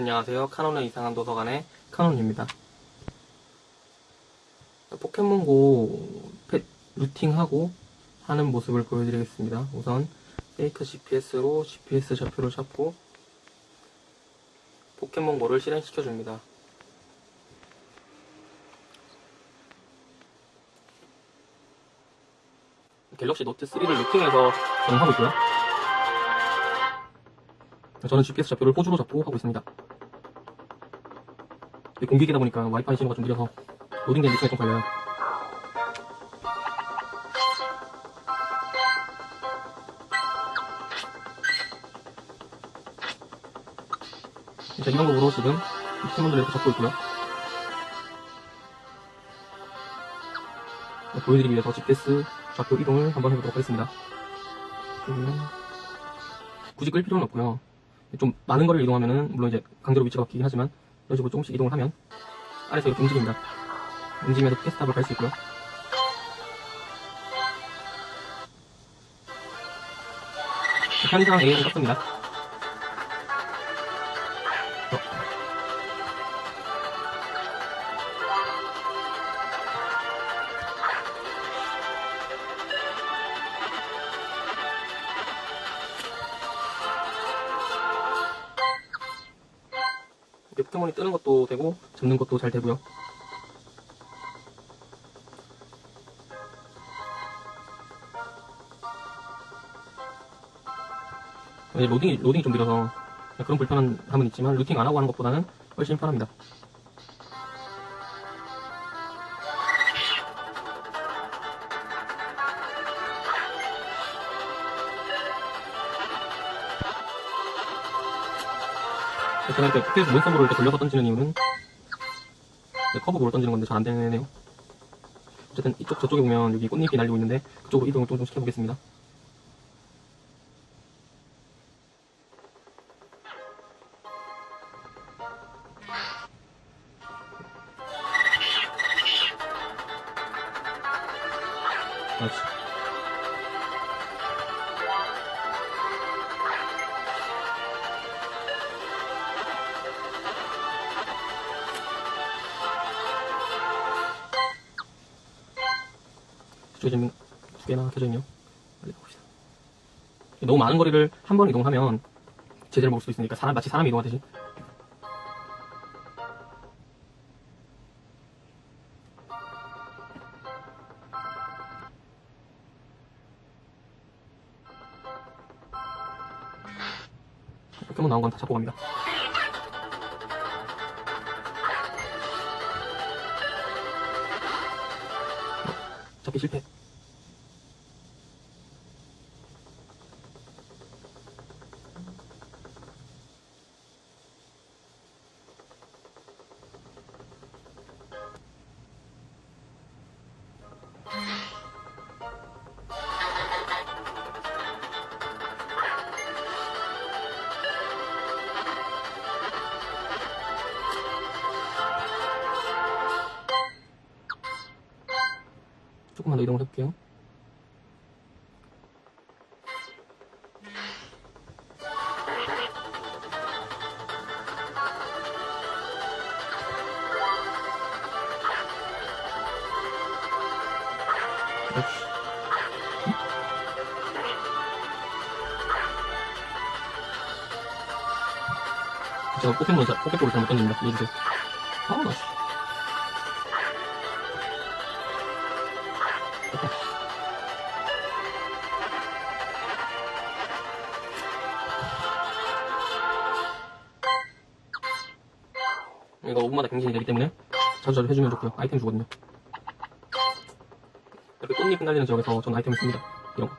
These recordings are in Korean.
안녕하세요. 카논의 이상한 도서관의 카논입니다. 포켓몬고 펫 rooting하고 하는 모습을 보여드리겠습니다. 우선 fake GPS로 GPS 좌표를 잡고 포켓몬고를 실행시켜줍니다. 갤럭시 노트 3를 rooting해서 저는 하고 있고요. 저는 GPS 좌표를 호주로 잡고 하고 있습니다. 이게 공기기다 보니까 와이파이 신호가 좀 느려서 로딩되는 시간이 좀 걸려요. 자, 이 방법으로 지금 포켓몬들을 이렇게 잡고 있고요. 네, 보여드리기 위해서 GPS 좌표 이동을 한번 해보도록 하겠습니다. 음, 굳이 끌 필요는 없고요. 좀 많은 거리를 이동하면은 물론 이제 강제로 위치가 바뀌긴 하지만 이런 식으로 조금씩 이동을 하면 아래서 이렇게 움직입니다. 움직이면서 패스탑을 갈 수 있고요. 현장 A는 떴습니다. 어. 포켓몬이 뜨는 것도 되고 잡는 것도 잘 되고요. 이제 로딩이, 로딩이 좀 느려서 그런 불편한 함은 있지만 루팅 안 하고 하는 것보다는 훨씬 편합니다. 제가 이렇게 포켓에서 몬스터볼을 이렇게 돌려서 던지는 이유는 네, 커브볼을 던지는 건데 잘 안 되네요. 어쨌든 이쪽 저쪽에 보면 여기 꽃잎이 날리고 있는데 그쪽으로 이동을 좀, 좀 시켜보겠습니다. 지금 두 개나 켜져 있네요. 빨리 가봅시다. 너무 많은 거리를 한 번 이동하면 제대로 먹을 수 있으니까 사람, 마치 사람이 이동하듯이 포켓몬 나온 건 다 잡고 갑니다. 어, 잡기 실 조금만 더 이동을 해볼게요. 그렇지. 제가 포켓몬, 자- 포켓볼을 잘못 던집니다. 이해주세요. 아, 나 씨. 이거 5분마다 갱신이 되기 때문에 자주자주 해주면 좋고요. 아이템 주거든요. 이렇게 꽃잎 날리는 지역에서 저는 아이템을 씁니다. 이런 거.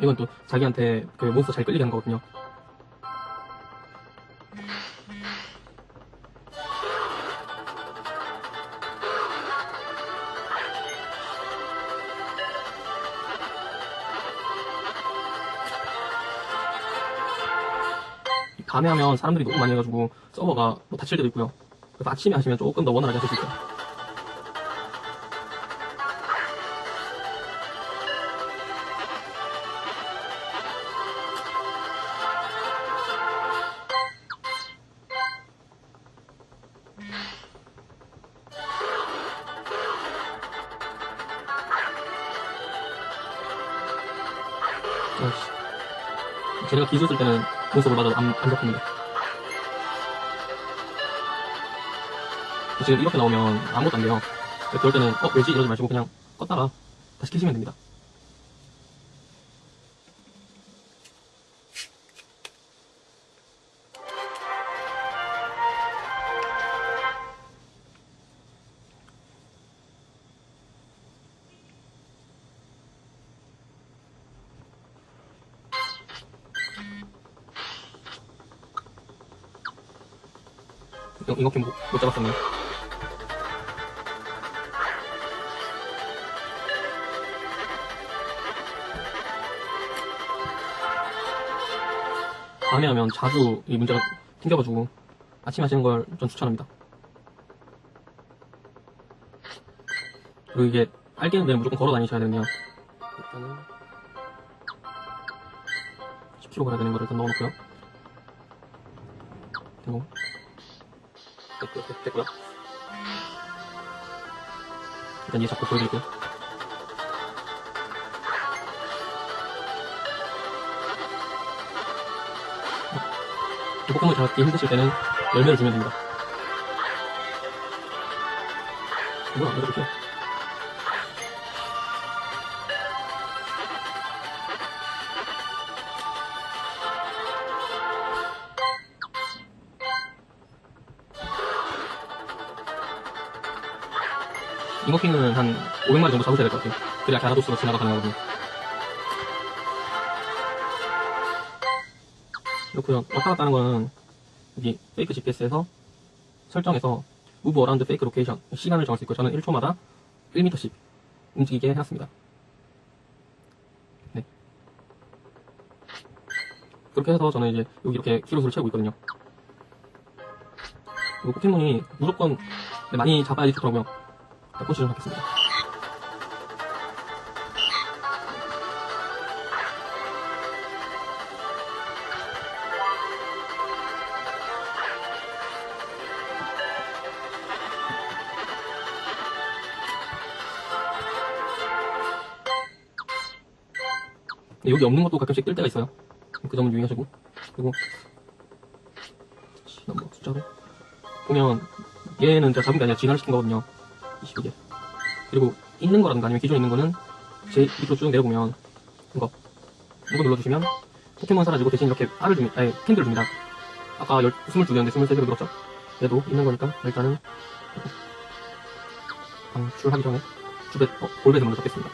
이건 또 자기한테 그 몬스터 잘 끌리게 하는 거거든요. 밤에 하면 사람들이 너무 많이 해가지고 서버가 뭐 다칠 때도 있고요. 그래서 아침에 하시면 조금 더 원활하게 하실 수 있어요. 아이씨. 쟤네가 기술 쓸 때는 공속을 맞아도 안, 안 잡힙니다. 지금 이렇게 나오면 아무것도 안 돼요. 그럴 때는, 어, 왜지? 이러지 마시고 그냥 껐다가 다시 켜시면 됩니다. 이렇게 못, 못 잡았었네. 밤에 하면 자주 이 문제가 튕겨가지고 아침 하시는 걸 전 추천합니다. 그리고 이게 알게는 데는 무조건 걸어 다니셔야 되는데요. 일단은 10km 가야 되는 거를 일단 넣어놓고요. 그리고 됐- 됐고요. 일단 얘 잡고 보여드릴게요. 이 포켓몬 잡기 힘드실 때는 열매를 주면 됩니다. 뭐야, 왜 이렇게? 잉어킹은 한 500마리 정도 잡으셔야 될 것 같아요. 그래야 갸라도스로 진화가 가능하거든요. 그렇고요. 왔다 갔다 하는 거는 여기 페이크 GPS에서 설정에서 move around fake location 시간을 정할 수 있고 저는 1초마다 1m씩 움직이게 해놨습니다. 네. 그렇게 해서 저는 이제 여기 이렇게 키로수를 채우고 있거든요. 그리고 포켓몬이 무조건 많이 잡아야지 좋더라고요. 자, 포지션 하겠습니다. 네, 여기 없는 것도 가끔씩 뜰 때가 있어요. 그 점은 유의하시고. 그리고, 넘버 숫자로. 보면, 얘는 제가 잡은 게 아니라 진화를 시킨 거거든요. 22개. 그리고, 있는 거라든가 아니면 기존에 있는 거는, 제 밑으로 쭉 내려보면, 이거. 이거 눌러주시면, 포켓몬 사라지고 대신 이렇게 알을 줍니다. 아니, 캔들을 줍니다. 아까 22개였는데 23개로 늘었죠? 얘도 있는 거니까, 일단은, 방출하기 전에, 주배, 어, 볼베에서 먼저 잡겠습니다.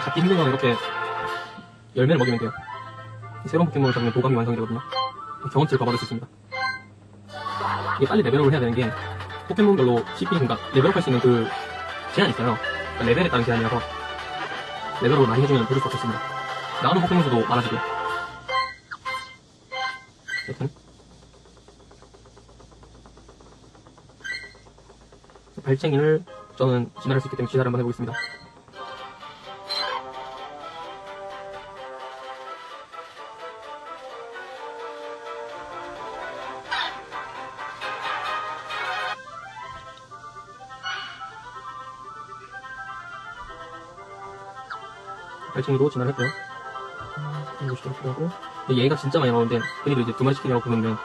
잡기 힘든 건 이렇게 열매를 먹이면 돼요. 새로운 포켓몬을 잡으면 도감이 완성이 되거든요. 경험치를 더 받을 수 있습니다. 이게 빨리 레벨업을 해야 되는 게 포켓몬별로 CP, 그러니까 레벨업할 수 있는 그 제한이 있어요. 그러니까 레벨에 따른 제한이라서 레벨업을 많이 해주면 부를 수 없습니다. 나오는 포켓몬 수도 많아지고요. 여튼 발챙이를 저는 진화할 수 있기 때문에 진화를 한번 해보겠습니다. 발챙이로 진화를 했고요. 시도록 하고 얘가 진짜 많이 나오는데 흔히들 이제 두 마리 치킨이라고 부르는데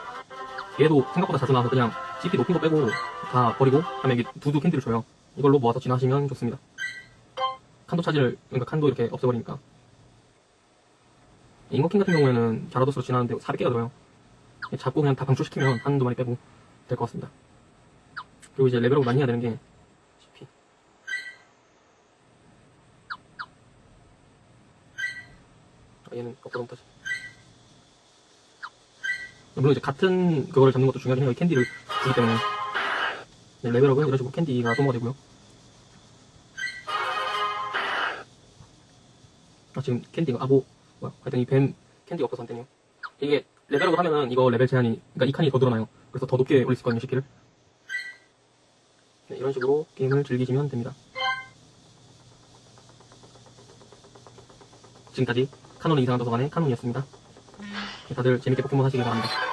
얘도 생각보다 자주 나와서 그냥 CP 높은 거 빼고 다 버리고 다음에 이게 두두 캔디를 줘요. 이걸로 모아서 진화하시면 좋습니다. 칸도 차지를 그러니까 칸도 이렇게 없애버리니까 잉어킹 같은 경우에는 갸라도스로 진화하는데 400개가 들어요. 잡고 그냥 다 방출시키면 한 두 마리 빼고 될 것 같습니다. 그리고 이제 레벨업 많이 해야 되는 게 CP 아, 얘는 엎어져 못하지. 물론 이제 같은 그거를 잡는 것도 중요하긴 해요. 이 캔디를 주기 때문에. 네, level up은 이런 식으로 캔디가 소모가 되고요. 아, 지금 캔디가, 아, 뭐, 뭐야. 하여튼 이 뱀 캔디가 없어서 안 되네요. 이게 level up을 하면은 이거 레벨 제한이, 그러니까 이 칸이 더 늘어나요. 그래서 더 높게 올릴 수 있거든요, CP를. 네, 이런 식으로 게임을 즐기시면 됩니다. 지금까지 카논의 이상한 도서관의 카논이었습니다. 다들 재밌게 포켓몬 하시길 바랍니다.